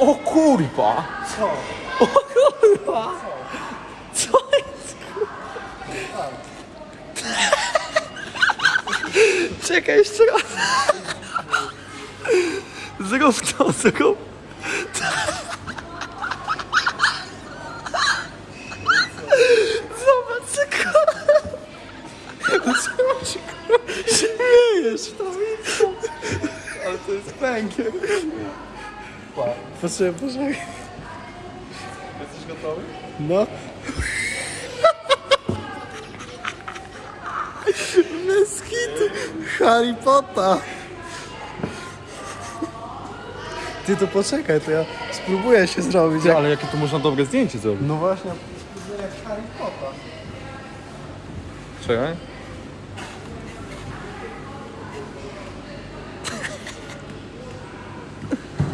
O kurwa! Co? O kurwa! Co jest kurwa? Czekaj jeszcze raz. Zrób to, zrób. Zobacz, kurwa. Zobacz, kurwa. Śmiejesz. Ale to jest węgiel. Poczekaj, poczekaj. Jesteś gotowy? No. Hitu. Harry Potter. Ty to poczekaj, to ja spróbuję się zrobić. Jak... Ale jakie to można dobre zdjęcie zrobić? No właśnie, jak Harry Potter. Czekaj.